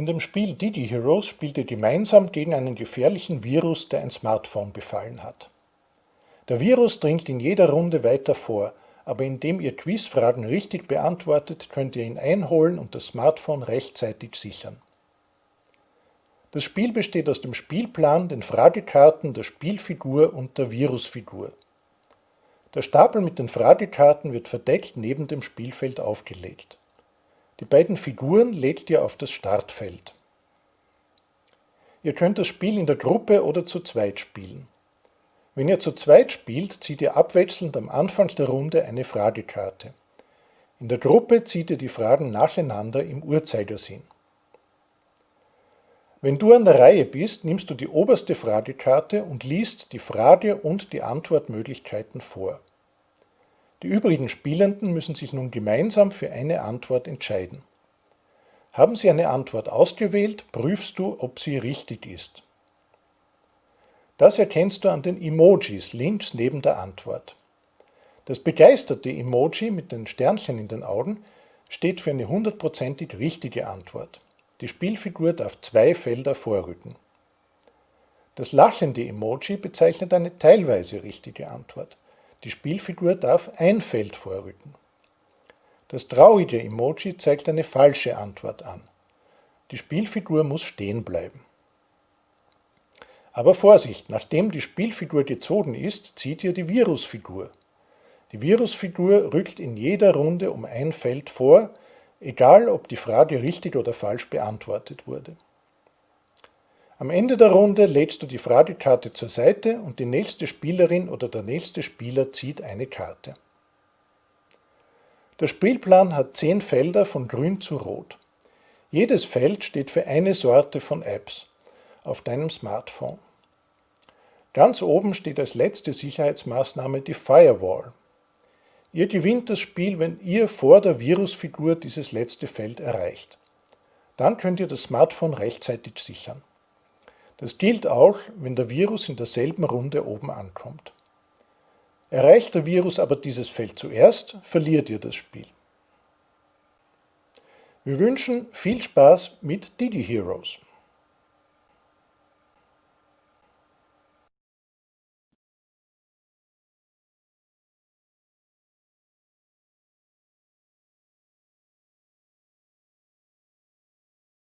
In dem Spiel Didi Heroes spielt ihr gemeinsam gegen einen gefährlichen Virus, der ein Smartphone befallen hat. Der Virus dringt in jeder Runde weiter vor, aber indem ihr Quizfragen richtig beantwortet, könnt ihr ihn einholen und das Smartphone rechtzeitig sichern. Das Spiel besteht aus dem Spielplan, den Fragekarten, der Spielfigur und der Virusfigur. Der Stapel mit den Fragekarten wird verdeckt neben dem Spielfeld aufgelegt. Die beiden Figuren legt ihr auf das Startfeld. Ihr könnt das Spiel in der Gruppe oder zu zweit spielen. Wenn ihr zu zweit spielt, zieht ihr abwechselnd am Anfang der Runde eine Fragekarte. In der Gruppe zieht ihr die Fragen nacheinander im Uhrzeigersinn. Wenn du an der Reihe bist, nimmst du die oberste Fragekarte und liest die Frage und die Antwortmöglichkeiten vor. Die übrigen Spielenden müssen sich nun gemeinsam für eine Antwort entscheiden. Haben sie eine Antwort ausgewählt, prüfst du, ob sie richtig ist. Das erkennst du an den Emojis links neben der Antwort. Das begeisterte Emoji mit den Sternchen in den Augen steht für eine hundertprozentig richtige Antwort. Die Spielfigur darf zwei Felder vorrücken. Das lachende Emoji bezeichnet eine teilweise richtige Antwort. Die Spielfigur darf ein Feld vorrücken. Das traurige Emoji zeigt eine falsche Antwort an. Die Spielfigur muss stehen bleiben. Aber Vorsicht, nachdem die Spielfigur gezogen ist, zieht ihr die Virusfigur. Die Virusfigur rückt in jeder Runde um ein Feld vor, egal ob die Frage richtig oder falsch beantwortet wurde. Am Ende der Runde legst du die Fragekarte zur Seite und die nächste Spielerin oder der nächste Spieler zieht eine Karte. Der Spielplan hat zehn Felder von grün zu rot. Jedes Feld steht für eine Sorte von Apps auf deinem Smartphone. Ganz oben steht als letzte Sicherheitsmaßnahme die Firewall. Ihr gewinnt das Spiel, wenn ihr vor der Virusfigur dieses letzte Feld erreicht. Dann könnt ihr das Smartphone rechtzeitig sichern. Das gilt auch, wenn der Virus in derselben Runde oben ankommt. Erreicht der Virus aber dieses Feld zuerst, verliert ihr das Spiel. Wir wünschen viel Spaß mit Didi Heroes.